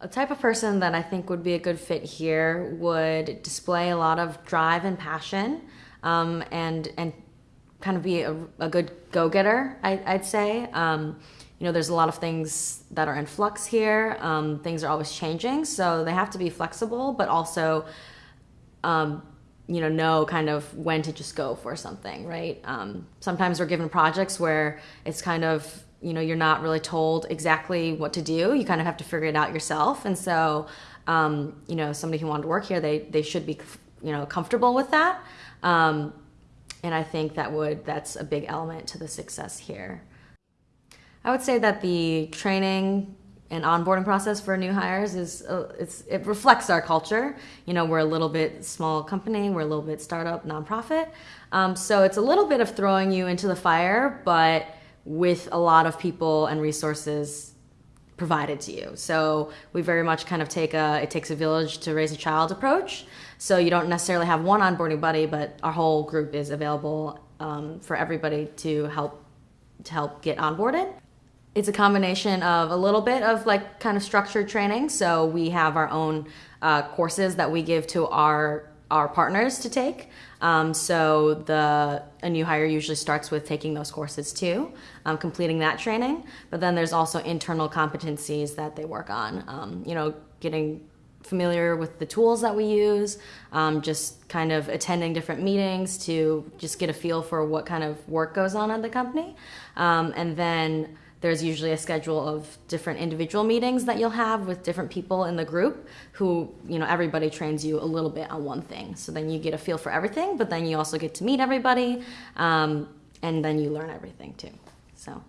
A type of person that I think would be a good fit here would display a lot of drive and passion, um, and and kind of be a, a good go-getter. I, would say. Um, you know, there's a lot of things that are in flux here. Um, things are always changing, so they have to be flexible, but also, um, you know, know kind of when to just go for something, right? Um, sometimes we're given projects where it's kind of you know you're not really told exactly what to do. You kind of have to figure it out yourself. And so um, you know somebody who wanted to work here they they should be you know comfortable with that. Um, and i think that would that's a big element to the success here. I would say that the training and onboarding process for new hires is uh, it reflects our culture. You know we're a little bit small company. We're a little bit startup nonprofit. Um, so it's a little bit of throwing you into the fire but with a lot of people and resources provided to you. So we very much kind of take a it takes a village to raise a child approach. So you don't necessarily have one onboarding buddy, but our whole group is available um, for everybody to help to help get onboarded. It's a combination of a little bit of like kind of structured training. So we have our own uh, courses that we give to our our partners to take. Um, so the a new hire usually starts with taking those courses too, um, completing that training. But then there's also internal competencies that they work on. Um, you know, getting familiar with the tools that we use, um, just kind of attending different meetings to just get a feel for what kind of work goes on at the company, um, and then there's usually a schedule of different individual meetings that you'll have with different people in the group who, you know, everybody trains you a little bit on one thing. So then you get a feel for everything, but then you also get to meet everybody, um, and then you learn everything too. So.